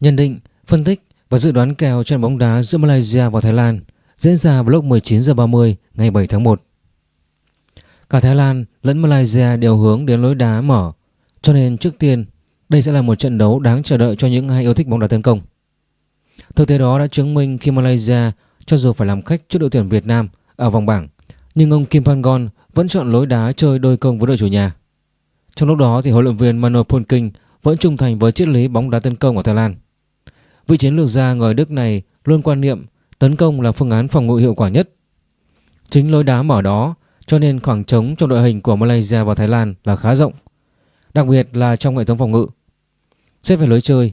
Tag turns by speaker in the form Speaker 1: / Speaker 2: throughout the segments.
Speaker 1: Nhận định, phân tích và dự đoán kèo trận bóng đá giữa Malaysia và Thái Lan diễn ra vào lúc 19 h 30 ngày 7 tháng 1. Cả Thái Lan lẫn Malaysia đều hướng đến lối đá mở, cho nên trước tiên đây sẽ là một trận đấu đáng chờ đợi cho những ai yêu thích bóng đá tấn công. Thực tế đó đã chứng minh khi Malaysia cho dù phải làm khách trước đội tuyển Việt Nam ở vòng bảng, nhưng ông Kim Pangon vẫn chọn lối đá chơi đôi công với đội chủ nhà. Trong lúc đó thì huấn luyện viên Mano Polking vẫn trung thành với triết lý bóng đá tấn công của Thái Lan. Vị chiến lược gia người Đức này luôn quan niệm tấn công là phương án phòng ngự hiệu quả nhất. Chính lối đá mở đó cho nên khoảng trống trong đội hình của Malaysia và Thái Lan là khá rộng, đặc biệt là trong hệ thống phòng ngự. Xét về lối chơi,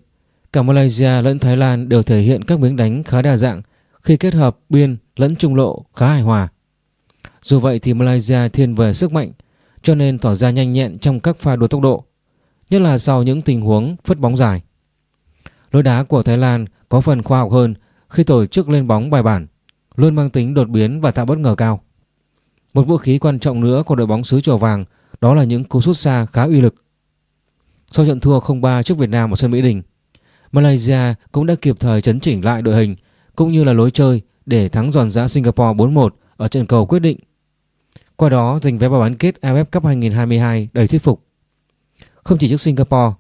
Speaker 1: cả Malaysia lẫn Thái Lan đều thể hiện các miếng đánh khá đa dạng khi kết hợp biên lẫn trung lộ khá hài hòa. Dù vậy thì Malaysia thiên về sức mạnh cho nên tỏ ra nhanh nhẹn trong các pha đua tốc độ, nhất là sau những tình huống phất bóng dài. Lối đá của Thái Lan có phần khoa học hơn khi tổ chức lên bóng bài bản, luôn mang tính đột biến và tạo bất ngờ cao. Một vũ khí quan trọng nữa của đội bóng xứ chùa vàng đó là những cú sút xa khá uy lực. Sau trận thua 0-3 trước Việt Nam ở sân Mỹ Đình, Malaysia cũng đã kịp thời chấn chỉnh lại đội hình cũng như là lối chơi để thắng giòn giã Singapore 4-1 ở trận cầu quyết định. Qua đó giành vé vào bán kết AFF Cup 2022 đầy thuyết phục. Không chỉ trước Singapore,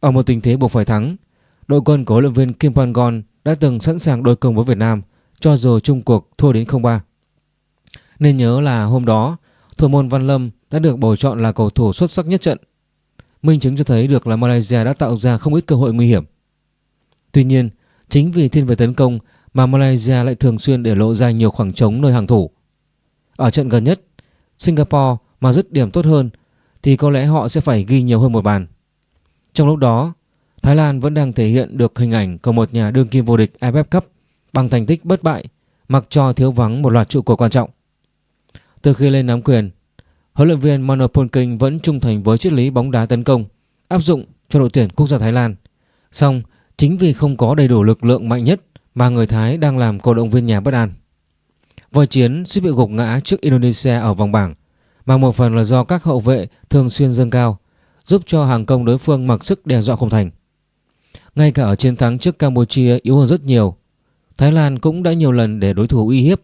Speaker 1: ở một tình thế buộc phải thắng, đội quân của huấn luyện viên Kim Pangon đã từng sẵn sàng đối công với Việt Nam cho dù chung cuộc thua đến 0-3. Nên nhớ là hôm đó, thủ môn Văn Lâm đã được bầu chọn là cầu thủ xuất sắc nhất trận. Minh chứng cho thấy được là Malaysia đã tạo ra không ít cơ hội nguy hiểm. Tuy nhiên, chính vì thiên về tấn công mà Malaysia lại thường xuyên để lộ ra nhiều khoảng trống nơi hàng thủ. Ở trận gần nhất, Singapore mà dứt điểm tốt hơn thì có lẽ họ sẽ phải ghi nhiều hơn một bàn. Trong lúc đó, Thái Lan vẫn đang thể hiện được hình ảnh của một nhà đương kim vô địch AFF Cup bằng thành tích bất bại mặc cho thiếu vắng một loạt trụ cột quan trọng. Từ khi lên nắm quyền, huấn luyện viên Mano Polking vẫn trung thành với triết lý bóng đá tấn công áp dụng cho đội tuyển quốc gia Thái Lan. Song chính vì không có đầy đủ lực lượng mạnh nhất mà người Thái đang làm cổ động viên nhà bất an. Voi chiến suýt bị gục ngã trước Indonesia ở vòng bảng mà một phần là do các hậu vệ thường xuyên dâng cao giúp cho hàng công đối phương mặc sức đe dọa không thành. Ngay cả ở chiến thắng trước Campuchia yếu hơn rất nhiều, Thái Lan cũng đã nhiều lần để đối thủ uy hiếp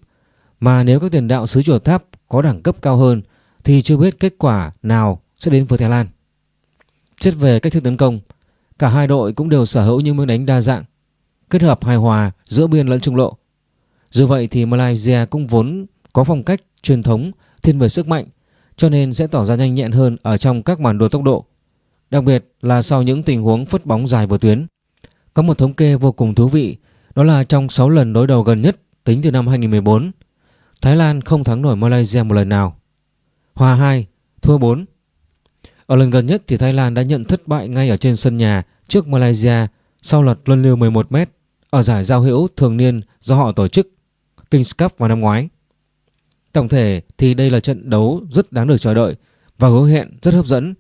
Speaker 1: mà nếu các tiền đạo xứ chùa tháp có đẳng cấp cao hơn thì chưa biết kết quả nào sẽ đến với Thái Lan. Xét về cách thức tấn công, cả hai đội cũng đều sở hữu những miếng đánh đa dạng, kết hợp hài hòa giữa biên lẫn trung lộ. Dù vậy thì Malaysia cũng vốn có phong cách truyền thống thiên về sức mạnh cho nên sẽ tỏ ra nhanh nhẹn hơn ở trong các màn đua tốc độ. Đặc biệt là sau những tình huống phất bóng dài vừa tuyến. Có một thống kê vô cùng thú vị đó là trong 6 lần đối đầu gần nhất tính từ năm 2014 Thái Lan không thắng nổi Malaysia một lần nào. Hòa 2, thua 4. Ở lần gần nhất thì Thái Lan đã nhận thất bại ngay ở trên sân nhà trước Malaysia sau lật luân lưu 11m ở giải giao hữu thường niên do họ tổ chức Kings Cup vào năm ngoái. Tổng thể thì đây là trận đấu rất đáng được chờ đợi và hứa hẹn rất hấp dẫn.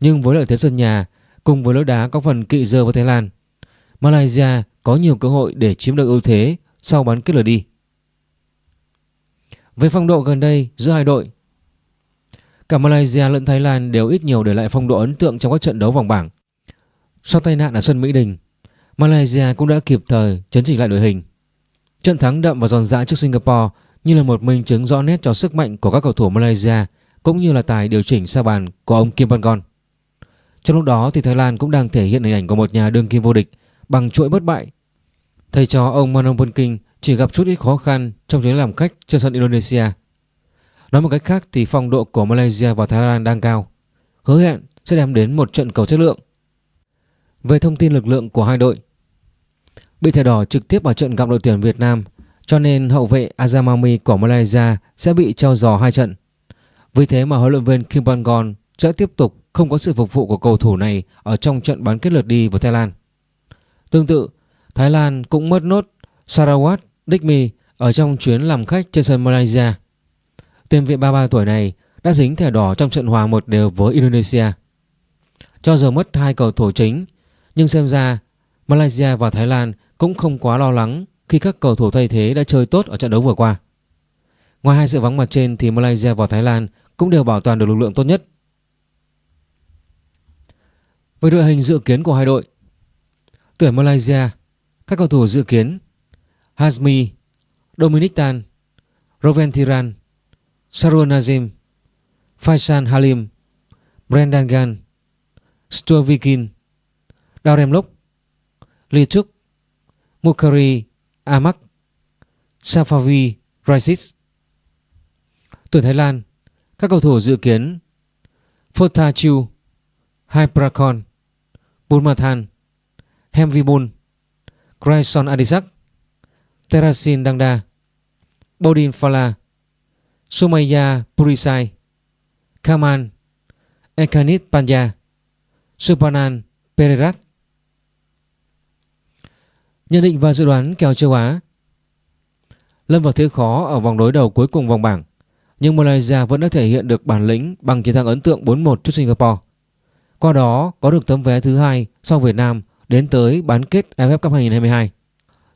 Speaker 1: Nhưng với lợi thế sân nhà cùng với lối đá có phần kỵ dơ với Thái Lan, Malaysia có nhiều cơ hội để chiếm được ưu thế sau bán kết lượt đi. Về phong độ gần đây giữa hai đội, cả Malaysia lẫn Thái Lan đều ít nhiều để lại phong độ ấn tượng trong các trận đấu vòng bảng. Sau tai nạn ở sân Mỹ Đình, Malaysia cũng đã kịp thời chấn chỉnh lại đội hình. Trận thắng đậm và giòn giã trước Singapore như là một minh chứng rõ nét cho sức mạnh của các cầu thủ Malaysia cũng như là tài điều chỉnh sa bàn của ông Kim Pangon. Trong lúc đó thì Thái Lan cũng đang thể hiện hình ảnh của một nhà đương kim vô địch bằng chuỗi bất bại. Thầy trò ông Manon King chỉ gặp chút ít khó khăn trong chuyến làm khách trên sân Indonesia. Nói một cách khác thì phong độ của Malaysia và Thái Lan đang cao, hứa hẹn sẽ đem đến một trận cầu chất lượng. Về thông tin lực lượng của hai đội, bị thẻ đỏ trực tiếp vào trận gặp đội tuyển Việt Nam cho nên hậu vệ Azamami của Malaysia sẽ bị treo giò hai trận. Vì thế mà huấn luyện viên Kim Bangon sẽ tiếp tục không có sự phục vụ của cầu thủ này ở trong trận bán kết lượt đi với Thái Lan. Tương tự, Thái Lan cũng mất nốt Sarawat Dikmi ở trong chuyến làm khách trên sân Malaysia. Tiền vệ 33 tuổi này đã dính thẻ đỏ trong trận hòa một đều với Indonesia. Cho giờ mất hai cầu thủ chính, nhưng xem ra Malaysia và Thái Lan cũng không quá lo lắng khi các cầu thủ thay thế đã chơi tốt ở trận đấu vừa qua. Ngoài hai sự vắng mặt trên thì Malaysia và Thái Lan cũng đều bảo toàn được lực lượng tốt nhất. Về đội hình dự kiến của hai đội, Tuyển Malaysia, các cầu thủ dự kiến Hazmi, Dominic Tan, Roven Thiran, Sarun Nazim, Faisal Halim, Brendan Gan, Stuart Vikin, Darren Lok, Lee Chuk, Mukari Amak, Safavi Raisis. Tuyển Thái Lan, các cầu thủ dự kiến Fotachu, Hyprakon, Bulmathan, Hemvibun, Grayson Adisak, Terasin Dangda, Bodin Fala, Sumaya Purisai, Kaman, Ekanit Panja, Supanan Pererat. Nhận định và dự đoán kèo châu Á Lâm vào thế khó ở vòng đối đầu cuối cùng vòng bảng nhưng Malaysia vẫn đã thể hiện được bản lĩnh bằng chiến thắng ấn tượng 4-1 trước Singapore. Qua đó có được tấm vé thứ hai sau Việt Nam đến tới bán kết AFF Cup 2022.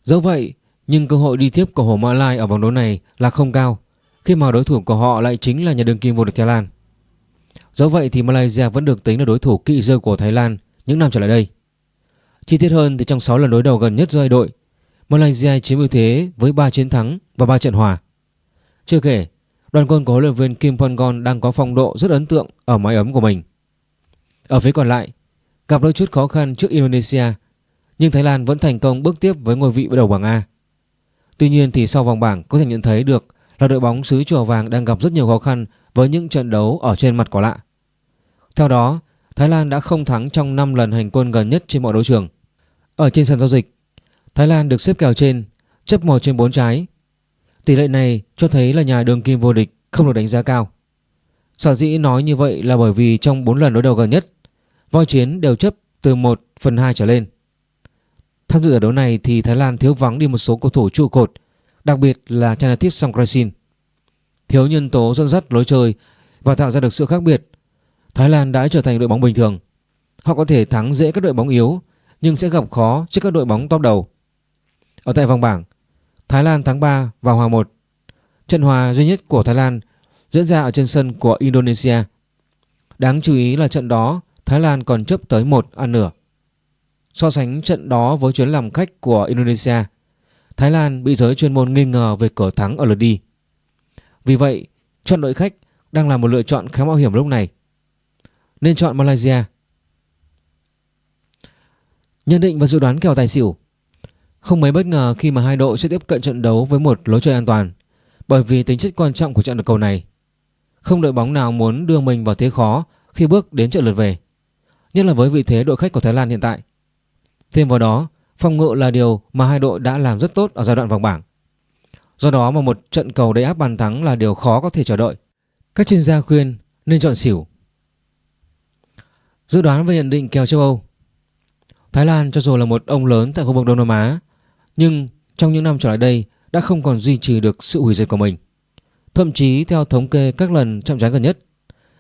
Speaker 1: Dẫu vậy, nhưng cơ hội đi tiếp của Hồ Mã Lai ở vòng đấu này là không cao khi mà đối thủ của họ lại chính là nhà đương kim vô địch Thái Lan. Dẫu vậy thì Malaysia vẫn được tính là đối thủ kỵ dơ của Thái Lan những năm trở lại đây. Chi tiết hơn thì trong 6 lần đối đầu gần nhất giữa hai đội, Malaysia chiếm ưu thế với 3 chiến thắng và 3 trận hòa. Chưa kể, đoàn quân của huấn luyện viên Kim Pon đang có phong độ rất ấn tượng ở mái ấm của mình. Ở phía còn lại, gặp đôi chút khó khăn trước Indonesia, nhưng Thái Lan vẫn thành công bước tiếp với ngôi vị đầu bảng A. Tuy nhiên thì sau vòng bảng có thể nhận thấy được là đội bóng xứ chùa vàng đang gặp rất nhiều khó khăn với những trận đấu ở trên mặt cỏ lạ. Theo đó, Thái Lan đã không thắng trong 5 lần hành quân gần nhất trên mọi đấu trường. Ở trên sàn giao dịch, Thái Lan được xếp kèo trên, chấp 1 trên 4 trái. Tỷ lệ này cho thấy là nhà đường kim vô địch không được đánh giá cao. Sở dĩ nói như vậy là bởi vì trong 4 lần đối đầu gần nhất, voi chiến đều chấp từ 1 phần 2 trở lên. Tham dự ở đấu này thì Thái Lan thiếu vắng đi một số cầu thủ trụ cột, đặc biệt là Chanathip Songkrasin. Thiếu nhân tố dẫn dắt lối chơi và tạo ra được sự khác biệt, Thái Lan đã trở thành đội bóng bình thường. Họ có thể thắng dễ các đội bóng yếu nhưng sẽ gặp khó trước các đội bóng top đầu. Ở tại vòng bảng, Thái Lan thắng 3 và hòa 1. Trận hòa duy nhất của Thái Lan diễn ra ở trên sân của Indonesia. Đáng chú ý là trận đó Thái Lan còn chấp tới 1 ăn nửa. So sánh trận đó với chuyến làm khách của Indonesia, Thái Lan bị giới chuyên môn nghi ngờ về cửa thắng ở lượt đi. Vì vậy, chọn đội khách đang là một lựa chọn khá mạo hiểm lúc này. Nên chọn Malaysia. Nhận định và dự đoán kèo tài xỉu Không mấy bất ngờ khi mà hai đội sẽ tiếp cận trận đấu với một lối chơi an toàn bởi vì tính chất quan trọng của trận đấu cầu này. Không đội bóng nào muốn đưa mình vào thế khó khi bước đến trận lượt về, nhất là với vị thế đội khách của Thái Lan hiện tại. Thêm vào đó, phòng ngự là điều mà hai đội đã làm rất tốt ở giai đoạn vòng bảng. Do đó mà một trận cầu đầy áp bàn thắng là điều khó có thể chờ đợi. Các chuyên gia khuyên nên chọn xỉu. Dự đoán và nhận định kèo châu Âu Thái Lan cho dù là một ông lớn tại khu vực Đông Nam Á nhưng trong những năm trở lại đây đã không còn duy trì được sự hủy diệt của mình. Thậm chí theo thống kê các lần chạm trán gần nhất,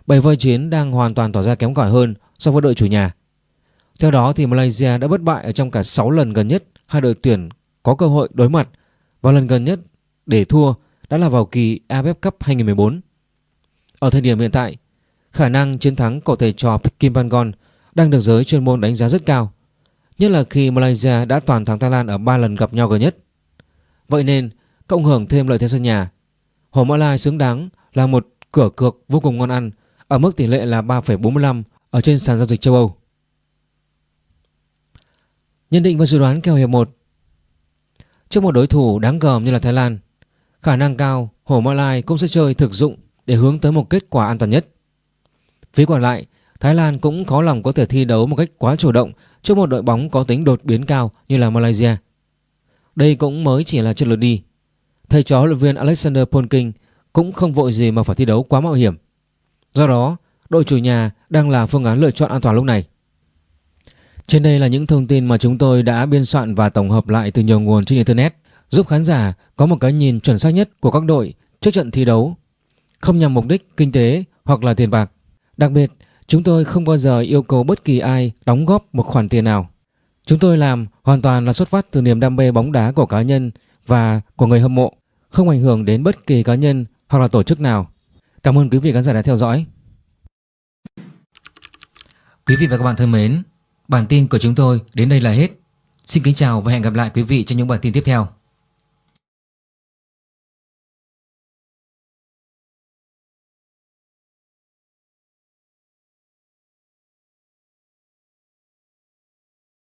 Speaker 1: bảy voi chiến đang hoàn toàn tỏ ra kém cỏi hơn so với đội chủ nhà. Theo đó thì Malaysia đã bất bại ở trong cả 6 lần gần nhất hai đội tuyển có cơ hội đối mặt và lần gần nhất để thua đã là vào kỳ AFF Cup 2014. Ở thời điểm hiện tại, khả năng chiến thắng của thầy trò Kim Pangon đang được giới chuyên môn đánh giá rất cao, nhất là khi Malaysia đã toàn thắng Thái Lan ở 3 lần gặp nhau gần nhất. Vậy nên, cộng hưởng thêm lợi thế sân nhà, Hồ Mã Lai xứng đáng là một cửa cược vô cùng ngon ăn ở mức tỷ lệ là 3,45 ở trên sàn giao dịch châu Âu. Nhận định và dự đoán kèo hiệp 1 Trước một đối thủ đáng gờm như là Thái Lan, khả năng cao Hồ Mã Lai cũng sẽ chơi thực dụng để hướng tới một kết quả an toàn nhất. Phía còn lại, Thái Lan cũng khó lòng có thể thi đấu một cách quá chủ động trước một đội bóng có tính đột biến cao như là Malaysia. Đây cũng mới chỉ là trận lượt đi. Thầy trò huấn luyện viên Alexander Polking cũng không vội gì mà phải thi đấu quá mạo hiểm. Do đó, đội chủ nhà đang là phương án lựa chọn an toàn lúc này. Trên đây là những thông tin mà chúng tôi đã biên soạn và tổng hợp lại từ nhiều nguồn trên Internet giúp khán giả có một cái nhìn chuẩn xác nhất của các đội trước trận thi đấu, không nhằm mục đích kinh tế hoặc là tiền bạc. Đặc biệt, chúng tôi không bao giờ yêu cầu bất kỳ ai đóng góp một khoản tiền nào. Chúng tôi làm hoàn toàn là xuất phát từ niềm đam mê bóng đá của cá nhân và của người hâm mộ, không ảnh hưởng đến bất kỳ cá nhân hoặc là tổ chức nào. Cảm ơn quý vị khán giả đã theo dõi. Quý vị và các bạn thân mến, bản tin của chúng tôi đến đây là hết. Xin kính chào và hẹn gặp lại quý vị trong những bản tin tiếp theo.